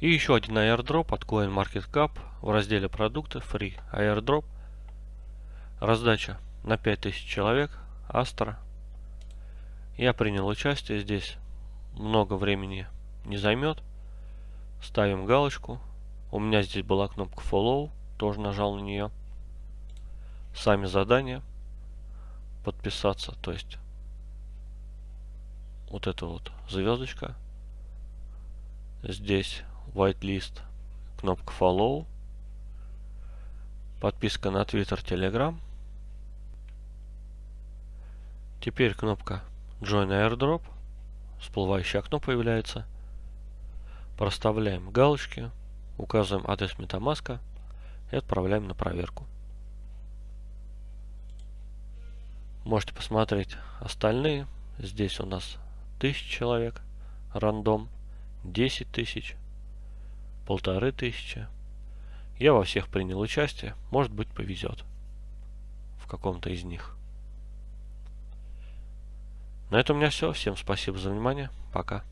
И еще один airdrop от CoinMarketCap в разделе продукты Free airdrop. Раздача на 5000 человек. Астра. Я принял участие здесь. Много времени не займет. Ставим галочку. У меня здесь была кнопка Follow. Тоже нажал на нее. Сами задания. Подписаться. То есть вот это вот звездочка. Здесь whitelist, кнопка follow, подписка на Twitter, Telegram. Теперь кнопка Join Airdrop, всплывающее окно появляется. Проставляем галочки, указываем адрес MetaMask и отправляем на проверку. Можете посмотреть остальные. Здесь у нас 1000 человек, рандом, 10 тысяч, полторы тысячи. Я во всех принял участие, может быть повезет в каком-то из них. На этом у меня все. Всем спасибо за внимание. Пока.